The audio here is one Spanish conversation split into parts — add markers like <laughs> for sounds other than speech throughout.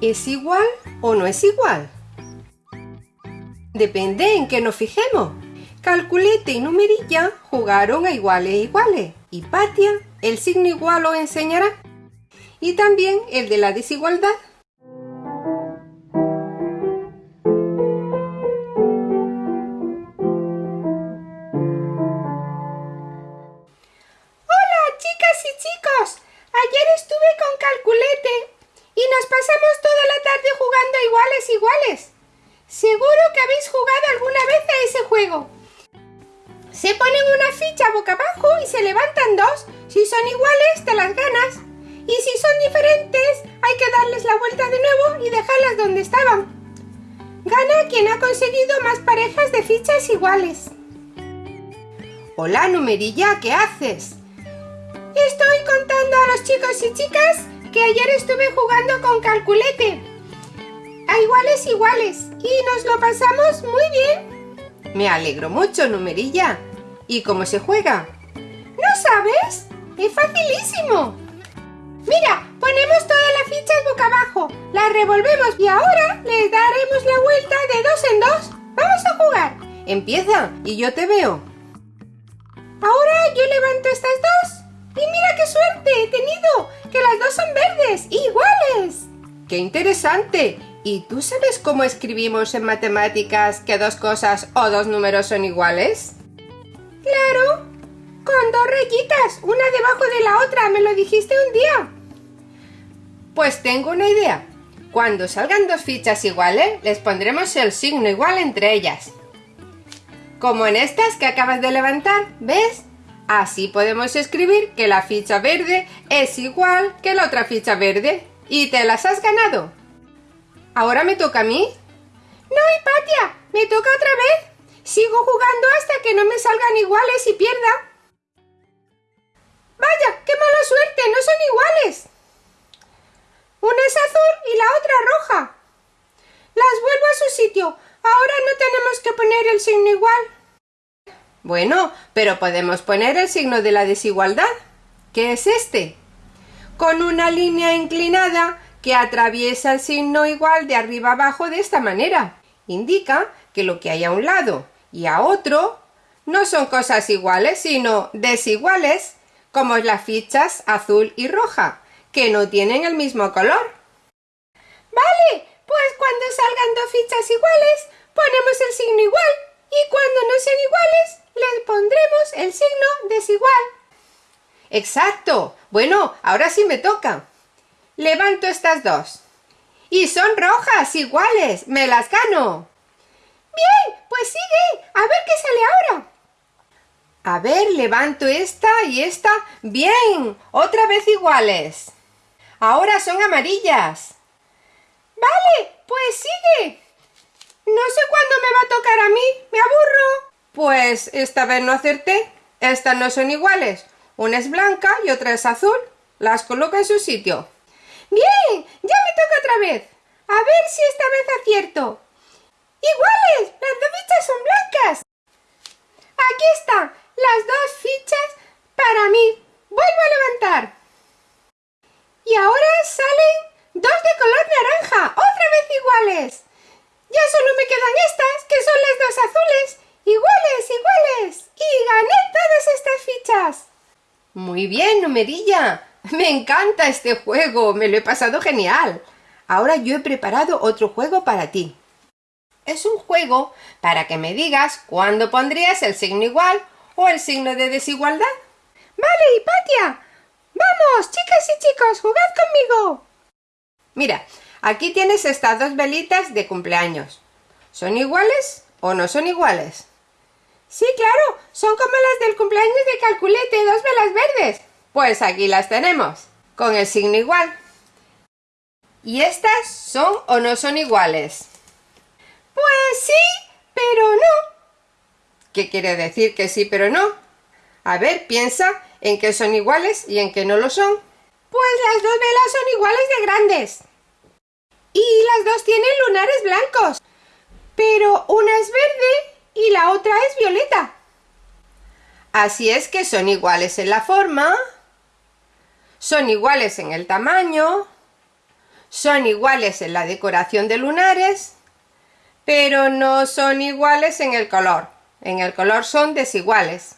¿Es igual o no es igual? Depende en qué nos fijemos. Calculete y numerilla jugaron a iguales iguales y Patia el signo igual lo enseñará. Y también el de la desigualdad. Iguales iguales. Seguro que habéis jugado alguna vez a ese juego. Se ponen una ficha boca abajo y se levantan dos. Si son iguales, te las ganas. Y si son diferentes, hay que darles la vuelta de nuevo y dejarlas donde estaban. Gana quien ha conseguido más parejas de fichas iguales. Hola, numerilla, ¿qué haces? Estoy contando a los chicos y chicas que ayer estuve jugando con calculete. Iguales iguales. Y nos lo pasamos muy bien. Me alegro mucho, numerilla. ¿Y cómo se juega? ¿No sabes? Es facilísimo. Mira, ponemos todas las fichas boca abajo, las revolvemos y ahora les daremos la vuelta de dos en dos. ¡Vamos a jugar! Empieza y yo te veo. Ahora yo levanto estas dos. Y mira qué suerte he tenido, que las dos son verdes, iguales. ¡Qué interesante! ¿Y tú sabes cómo escribimos en matemáticas que dos cosas o dos números son iguales? Claro, con dos rayitas, una debajo de la otra, me lo dijiste un día. Pues tengo una idea. Cuando salgan dos fichas iguales, les pondremos el signo igual entre ellas. Como en estas que acabas de levantar, ¿ves? Así podemos escribir que la ficha verde es igual que la otra ficha verde. ¿Y te las has ganado? ¿Ahora me toca a mí? No, Hipatia, me toca otra vez. Sigo jugando hasta que no me salgan iguales y pierda. ¡Vaya! ¡Qué mala suerte! ¡No son iguales! Una es azul y la otra roja. Las vuelvo a su sitio. Ahora no tenemos que poner el signo igual. Bueno, pero podemos poner el signo de la desigualdad. ¿Qué es este? Con una línea inclinada que atraviesa el signo igual de arriba abajo de esta manera. Indica que lo que hay a un lado y a otro no son cosas iguales, sino desiguales, como las fichas azul y roja, que no tienen el mismo color. Vale, pues cuando salgan dos fichas iguales, ponemos el signo igual, y cuando no sean iguales, les pondremos el signo desigual. Exacto. Bueno, ahora sí me toca. Levanto estas dos. Y son rojas, iguales. Me las gano. Bien, pues sigue. A ver qué sale ahora. A ver, levanto esta y esta. Bien, otra vez iguales. Ahora son amarillas. Vale, pues sigue. No sé cuándo me va a tocar a mí. Me aburro. Pues esta vez no acerté. Estas no son iguales. Una es blanca y otra es azul. Las coloco en su sitio. Bien, ya me toca otra vez. A ver si esta vez acierto. ¡Iguales! ¡Las dos fichas son blancas! Aquí están las dos fichas para mí. Vuelvo a levantar. Y ahora salen dos de color naranja, otra vez iguales. Ya solo me quedan estas, que son las dos azules. Iguales, iguales. Y gané todas estas fichas. Muy bien, numerilla. <laughs> Me encanta este juego, me lo he pasado genial. Ahora yo he preparado otro juego para ti. Es un juego para que me digas cuándo pondrías el signo igual o el signo de desigualdad. Vale, Hipatia. Vamos, chicas y chicos, jugad conmigo. Mira, aquí tienes estas dos velitas de cumpleaños. ¿Son iguales o no son iguales? Sí, claro, son como las del cumpleaños de Calculete, dos velas verdes. Pues aquí las tenemos, con el signo igual. ¿Y estas son o no son iguales? Pues sí, pero no. ¿Qué quiere decir que sí, pero no? A ver, piensa en que son iguales y en que no lo son. Pues las dos velas son iguales de grandes. Y las dos tienen lunares blancos. Pero una es verde y la otra es violeta. Así es que son iguales en la forma, son iguales en el tamaño, son iguales en la decoración de lunares, pero no son iguales en el color. En el color son desiguales.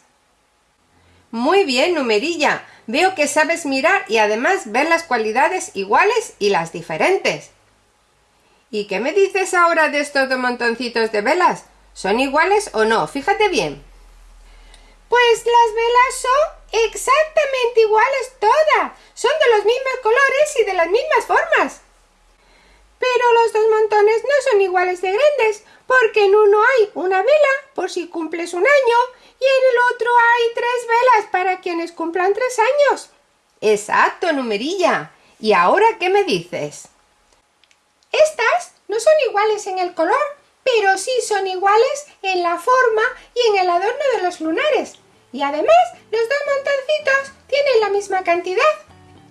Muy bien, numerilla. Veo que sabes mirar y además ver las cualidades iguales y las diferentes. ¿Y qué me dices ahora de estos dos montoncitos de velas? ¿Son iguales o no? Fíjate bien. Pues las velas son exactamente iguales todas. Son de los mismos colores y de las mismas formas. Pero los dos montones no son iguales de grandes, porque en uno hay una vela por si cumples un año y en el otro hay tres velas para quienes cumplan tres años. Exacto, numerilla. ¿Y ahora qué me dices? Estas no son iguales en el color, pero sí son iguales en la forma y en el adorno de los lunares. Y además, los dos montoncitos tienen la misma cantidad.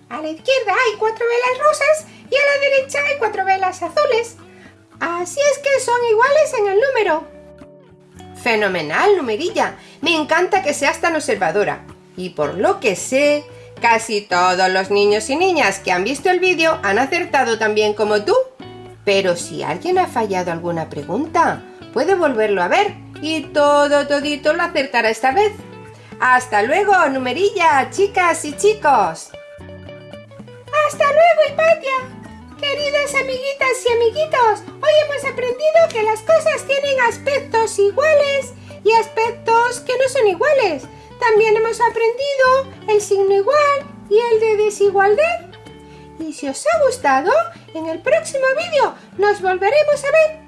A la izquierda hay cuatro velas rosas y a la derecha hay cuatro velas azules. Así es que son iguales en el número. Fenomenal, numerilla. Me encanta que seas tan observadora. Y por lo que sé, casi todos los niños y niñas que han visto el vídeo han acertado también como tú. Pero si alguien ha fallado alguna pregunta, puede volverlo a ver y todo todito lo acertará esta vez. ¡Hasta luego, numerilla, chicas y chicos! ¡Hasta luego, Hipatia! Queridas amiguitas y amiguitos, hoy hemos aprendido que las cosas tienen aspectos iguales y aspectos que no son iguales. También hemos aprendido el signo igual y el de desigualdad. Y si os ha gustado, en el próximo vídeo nos volveremos a ver.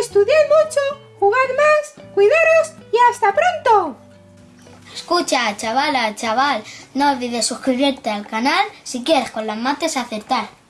Estudiad mucho, jugad más, cuidaros y hasta pronto. Escucha, chavala, chaval, no olvides suscribirte al canal si quieres con las mates acertar.